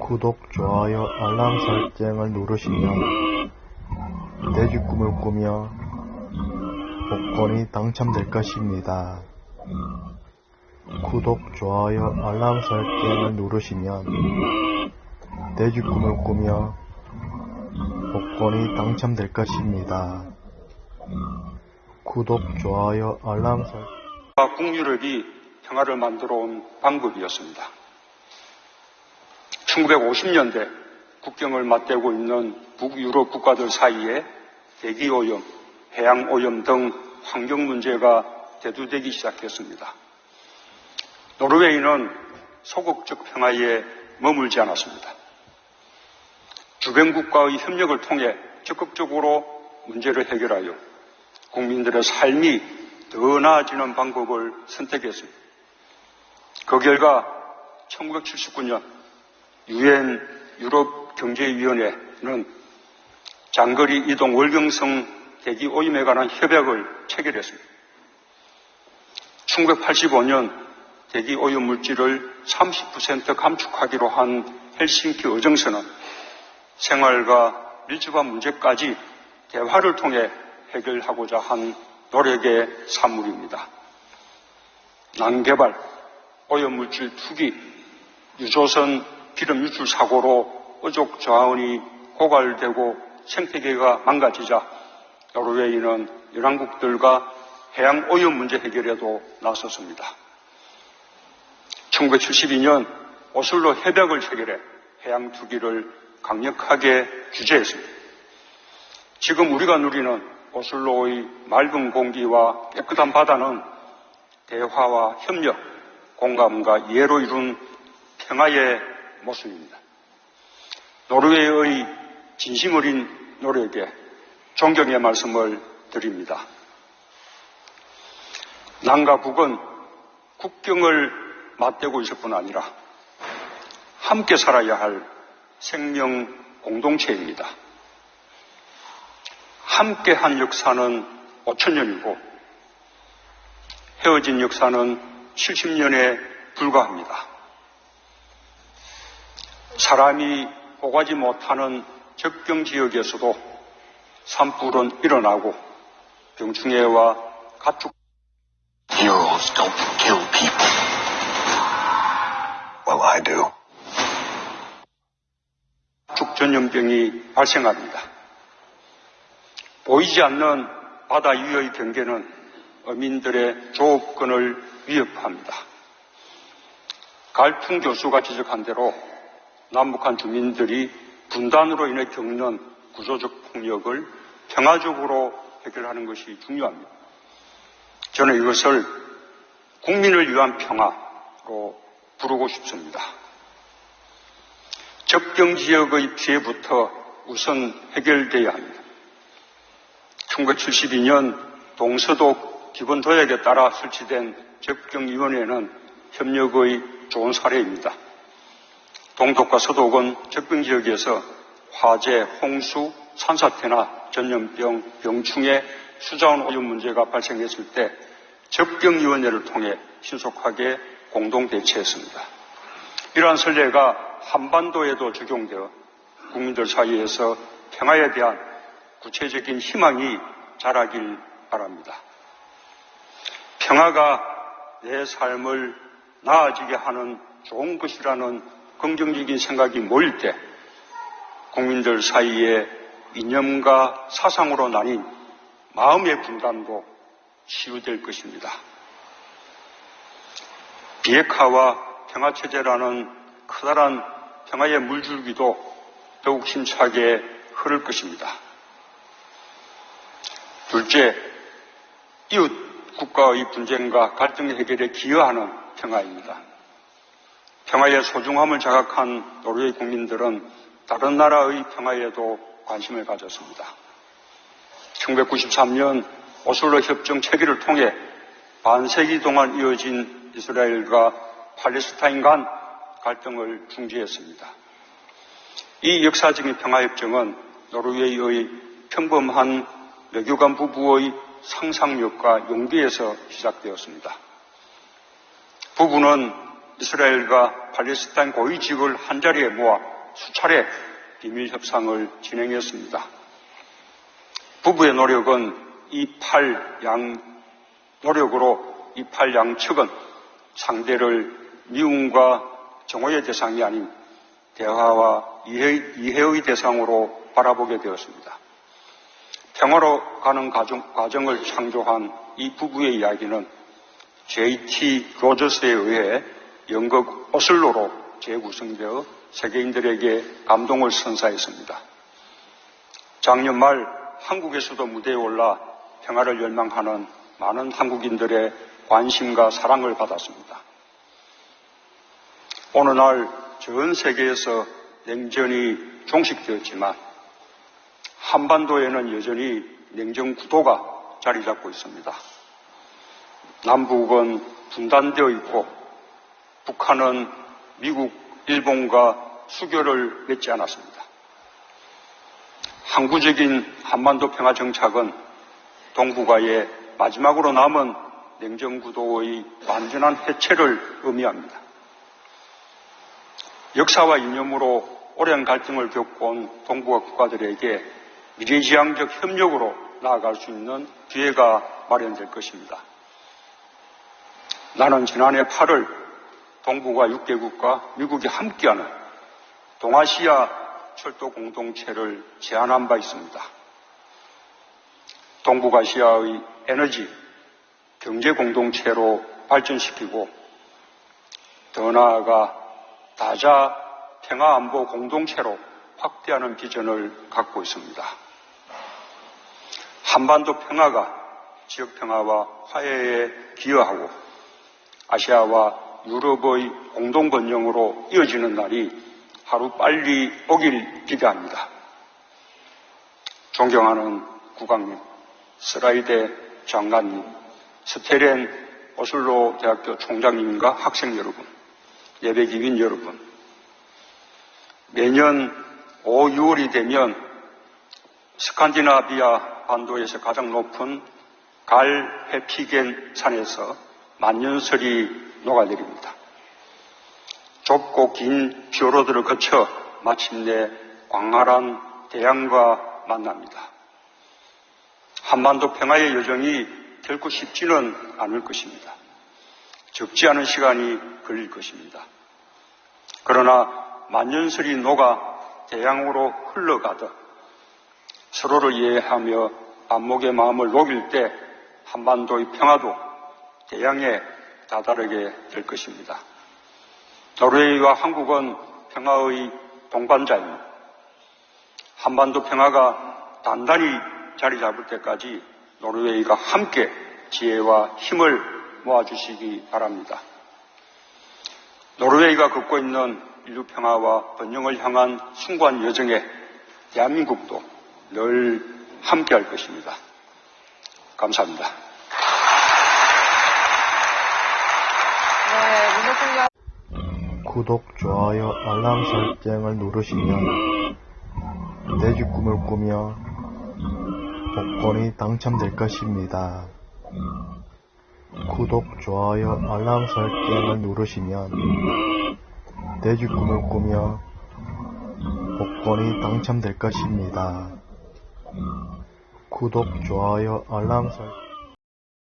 구독, 좋아요, 알람 설정을 누르시면 돼지 꿈을 꾸며 복권이 당첨될 것입니다. 구독, 좋아요, 알람 설정을 누르시면 돼지 꿈을 꾸며 복권이 당첨될 것입니다. 구독, 좋아요, 알람 설정 북유럽이 평화를 만들어 온 방법이었습니다. 1950년대 국경을 맞대고 있는 북유럽 국가들 사이에 대기오염, 해양오염 등 환경 문제가 대두되기 시작했습니다. 노르웨이는 소극적 평화에 머물지 않았습니다. 주변 국가의 협력을 통해 적극적으로 문제를 해결하여 국민들의 삶이 더 나아지는 방법을 선택했습니다. 그 결과 1979년 유엔 유럽 경제위원회는 장거리 이동 월경성 대기 오염에 관한 협약을 체결했습니다. 1985년 대기 오염 물질을 30% 감축하기로 한 헬싱키 의정서는 생활과 밀접한 문제까지 대화를 통해 해결하고자 한 노력의 산물입니다. 난개발, 오염물질 투기, 유조선 기름 유출 사고로 어족 자원이 고갈되고 생태계가 망가지자 노르웨이는 연안국들과 해양 오염 문제 해결에도 나섰습니다. 1972년 오슬로 협약을 체결해 해양 투기를 강력하게 규제했습니다. 지금 우리가 누리는 오슬로의 맑은 공기와 깨끗한 바다는 대화와 협력, 공감과 이해로 이룬 평화의 모습입니다. 노르웨이의 진심 어린 노력에 존경의 말씀을 드립니다. 남과 북은 국경을 맞대고 있을 뿐 아니라 함께 살아야 할 생명 공동체입니다. 함께 한 역사는 5천년이고 헤어진 역사는 70년에 불과합니다. 사람이 오가지 못하는 적경 지역에서도 산불은 일어나고 병충해와 가축 Heroes don't kill people. Well, I do. 가축 전염병이 발생합니다. 보이지 않는 바다 위의 경계는 어민들의 조업권을 위협합니다. 갈풍 교수가 지적한 대로 남북한 주민들이 분단으로 인해 겪는 구조적 폭력을 평화적으로 해결하는 것이 중요합니다. 저는 이것을 국민을 위한 평화로 부르고 싶습니다. 적경 지역의 피해부터 우선 해결돼야 합니다. 1972년 동서독 기본 도약에 따라 설치된 적경위원회는 협력의 좋은 사례입니다. 동독과 서독은 적경 지역에서 화재, 홍수, 산사태나 전염병, 병충해, 수자원 오염 문제가 발생했을 때 적경위원회를 통해 신속하게 공동 대처했습니다. 이러한 선례가 한반도에도 적용되어 국민들 사이에서 평화에 대한 구체적인 희망이 자라길 바랍니다. 평화가 내 삶을 나아지게 하는 좋은 것이라는 긍정적인 생각이 모일 때 국민들 사이에 이념과 사상으로 나뉜 마음의 분단도 치유될 것입니다. 비핵화와 평화체제라는 커다란 평화의 물줄기도 더욱 힘차게 흐를 것입니다. 둘째, 이웃 국가의 분쟁과 갈등 해결에 기여하는 평화입니다. 평화의 소중함을 자각한 노르웨이 국민들은 다른 나라의 평화에도 관심을 가졌습니다. 1993년 오슬로 협정 체결을 통해 반세기 동안 이어진 이스라엘과 팔레스타인 간 갈등을 중지했습니다. 이 역사적인 평화협정은 노르웨이의 평범한 외교관 부부의 상상력과 용기에서 시작되었습니다. 부부는 이스라엘과 팔레스타인 고위직을 한자리에 모아 수차례 비밀 협상을 진행했습니다. 부부의 노력은 이팔양 노력으로 이팔 양 측은 상대를 미움과 정오의 대상이 아닌 대화와 이해, 이해의 대상으로 바라보게 되었습니다. 평화로 가는 과정, 과정을 창조한 이 부부의 이야기는 J.T. 로저스에 의해 연극 오슬로로 재구성되어 세계인들에게 감동을 선사했습니다. 작년 말 한국에서도 무대에 올라 평화를 열망하는 많은 한국인들의 관심과 사랑을 받았습니다. 어느 날 전 세계에서 냉전이 종식되었지만 한반도에는 여전히 냉전 구도가 자리 잡고 있습니다. 남북은 분단되어 있고 북한은 미국, 일본과 수교를 맺지 않았습니다. 항구적인 한반도 평화 정착은 동북아의 마지막으로 남은 냉전구도의 완전한 해체를 의미합니다. 역사와 이념으로 오랜 갈등을 겪어온 동북아 국가들에게 미래지향적 협력으로 나아갈 수 있는 기회가 마련될 것입니다. 나는 지난해 8월 동북아 6개국과 미국이 함께하는 동아시아 철도 공동체를 제안한 바 있습니다. 동북아시아의 에너지, 경제 공동체로 발전시키고 더 나아가 다자 평화 안보 공동체로 확대하는 비전을 갖고 있습니다. 한반도 평화가 지역 평화와 화해에 기여하고 아시아와 유럽의 공동 번영으로 이어지는 날이 하루 빨리 오길 기대합니다. 존경하는 국왕님, 스라이데 장관님, 스테렌 오슬로 대학교 총장님과 학생 여러분, 예배 기민 여러분, 매년 5, 6월이 되면 스칸디나비아 반도에서 가장 높은 갈 해피겐 산에서 만년설이 녹아내립니다. 좁고 긴 피오로드를 거쳐 마침내 광활한 대양과 만납니다. 한반도 평화의 여정이 결코 쉽지는 않을 것입니다. 적지 않은 시간이 걸릴 것입니다. 그러나 만년설이 녹아 대양으로 흘러가듯 서로를 이해하며 안목의 마음을 녹일 때 한반도의 평화도 대양에 다다르게 될 것입니다. 노르웨이와 한국은 평화의 동반자입니다. 한반도 평화가 단단히 자리 잡을 때까지 노르웨이가 함께 지혜와 힘을 모아주시기 바랍니다. 노르웨이가 걷고 있는 인류 평화와 번영을 향한 숭고한 여정에 대한민국도 늘 함께 할 것입니다. 감사합니다. 네, 문호통과 구독, 좋아요, 알람 설정을 누르시면 내주 꿈을 꾸며 복권이 당첨될 것입니다. 구독, 좋아요, 알람 설정을 누르시면 내주 꿈을 꾸며 복권이 당첨될 것입니다. 구독, 좋아요, 알람 설정